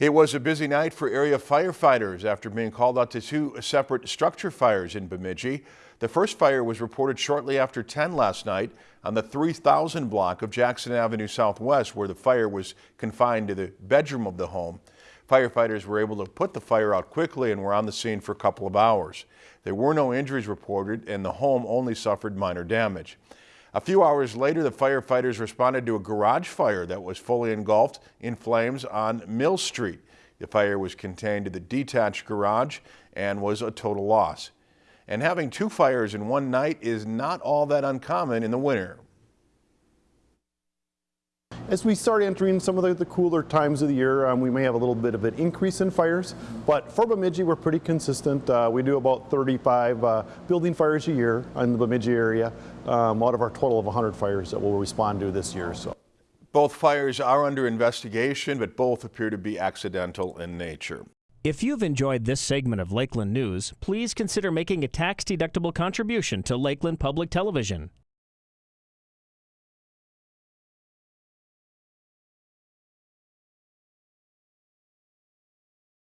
It was a busy night for area firefighters after being called out to two separate structure fires in Bemidji. The first fire was reported shortly after 10 last night on the 3000 block of Jackson Avenue Southwest where the fire was confined to the bedroom of the home. Firefighters were able to put the fire out quickly and were on the scene for a couple of hours. There were no injuries reported and the home only suffered minor damage. A few hours later, the firefighters responded to a garage fire that was fully engulfed in flames on Mill Street. The fire was contained to the detached garage and was a total loss. And having two fires in one night is not all that uncommon in the winter. As we start entering some of the, the cooler times of the year, um, we may have a little bit of an increase in fires, but for Bemidji, we're pretty consistent. Uh, we do about 35 uh, building fires a year in the Bemidji area um, out of our total of 100 fires that we'll respond to this year. So. Both fires are under investigation, but both appear to be accidental in nature. If you've enjoyed this segment of Lakeland News, please consider making a tax-deductible contribution to Lakeland Public Television.